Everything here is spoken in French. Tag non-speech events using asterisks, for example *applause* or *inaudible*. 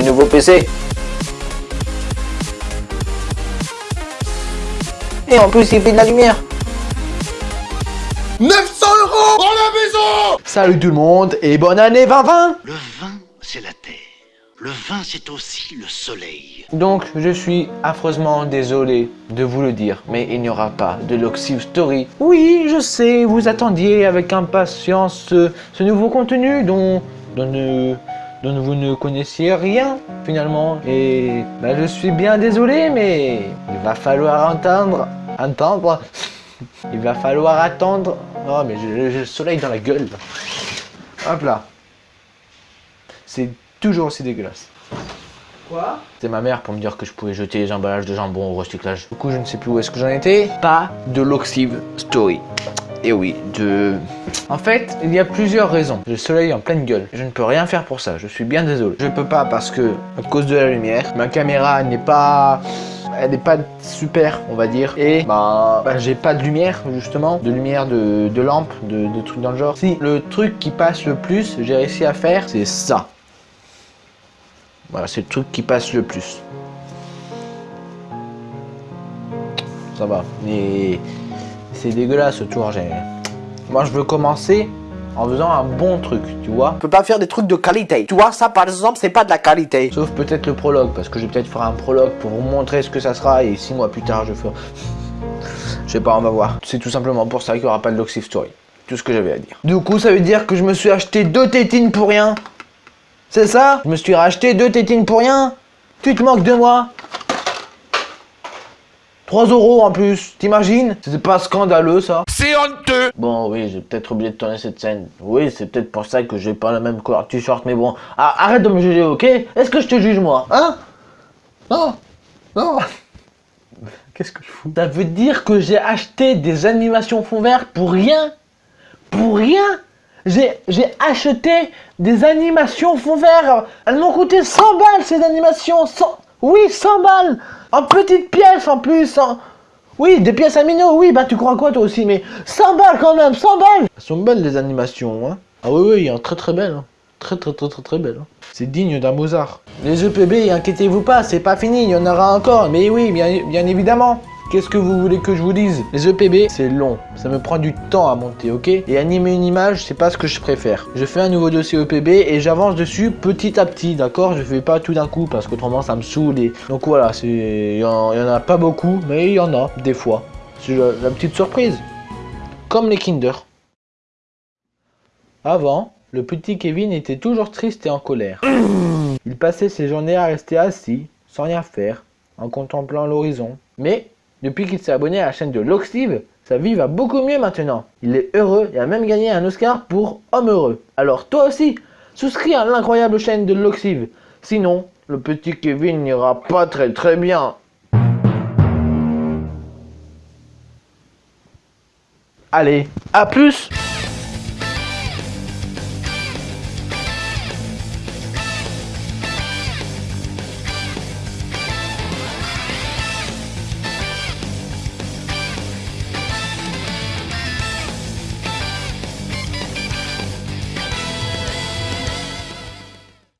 nouveau PC. Et en plus, il fait de la lumière. 900 euros pour la maison Salut tout le monde et bonne année 2020 Le vin, c'est la terre. Le vin, c'est aussi le soleil. Donc, je suis affreusement désolé de vous le dire, mais il n'y aura pas de Loxive Story. Oui, je sais, vous attendiez avec impatience ce, ce nouveau contenu dont, dont, ne- dont vous ne connaissiez rien, finalement. Et bah, je suis bien désolé, mais il va falloir entendre... Entendre *laughs* Il va falloir attendre... Oh, mais j'ai le soleil dans la gueule. Hop là. C'est toujours aussi dégueulasse. Quoi? C'était ma mère pour me dire que je pouvais jeter les emballages de jambon au recyclage. Du coup, je ne sais plus où est-ce que j'en étais. Pas de Loxive Story. Et oui, de... En fait, il y a plusieurs raisons. Le soleil en pleine gueule. Je ne peux rien faire pour ça, je suis bien désolé. Je peux pas parce que, à cause de la lumière, ma caméra n'est pas... Elle n'est pas super, on va dire. Et bah, bah, j'ai pas de lumière, justement. De lumière de, de lampe, de, de trucs dans le genre. Si le truc qui passe le plus, j'ai réussi à faire, c'est ça. Voilà, c'est le truc qui passe le plus. Ça va. Mais c'est dégueulasse ce tour. j'ai- Moi, je veux commencer en faisant un bon truc, tu vois. On peut pas faire des trucs de qualité. Tu vois, ça par exemple, c'est pas de la qualité. Sauf peut-être le prologue, parce que je vais peut-être faire un prologue pour vous montrer ce que ça sera, et six mois plus tard, je ferai... Je sais pas, on va voir. C'est tout simplement pour ça qu'il n'y aura pas de Loxive Story. Tout ce que j'avais à dire. Du coup, ça veut dire que je me suis acheté deux tétines pour rien. C'est ça? Je me suis racheté deux tétines pour rien? Tu te moques de moi? 3 euros en plus, t'imagines? C'était pas scandaleux ça. C'est honteux. Bon, oui, j'ai peut-être oublié de tourner cette scène. Oui, c'est peut-être pour ça que j'ai pas la même couleur de t-shirt, mais bon. Ah, arrête de me juger, ok? Est-ce que je te juge, moi? Hein? Non. Non. Qu'est-ce que je fous? Ça veut dire que j'ai acheté des animations fond vert pour rien? Pour rien? J'ai, j'ai acheté des animations fond vert. Elles m'ont coûté 100 balles, ces animations. 100... Oui, 100 balles. En petites pièces, en plus. en- Oui, des pièces à oui, bah tu crois quoi toi aussi, mais 100 balles quand même, 100 balles Elles sont belles les animations, hein Ah oui, oui, a très très belles, hein. Très très très très très belles. hein. C'est digne d'un Mozart. Les EPB, inquiétez-vous pas, c'est pas fini, il y en aura encore, mais oui, bien évidemment Qu'est-ce que vous voulez que je vous dise? Les EPB, c'est long, ça me prend du temps à monter, ok? Et animer une image, c'est pas ce que je préfère. Je fais un nouveau dossier EPB et j'avance dessus petit à petit, d'accord? Je fais pas tout d'un coup parce qu'autrement ça me saoule. Donc voilà, il y en a pas beaucoup, mais il y en a, des fois. C'est la, la petite surprise. Comme les Kinder. Avant, le petit Kevin était toujours triste et en colère. Il passait ses journées à rester assis, sans rien faire, en contemplant l'horizon. Mais, depuis qu'il s'est abonné à la chaîne de Loxive, sa vie va beaucoup mieux maintenant. Il est heureux et a même gagné un Oscar pour Homme heureux. Alors toi aussi, souscris à l'incroyable chaîne de Loxive. Sinon, le petit Kevin n'ira pas très très bien. Allez, à plus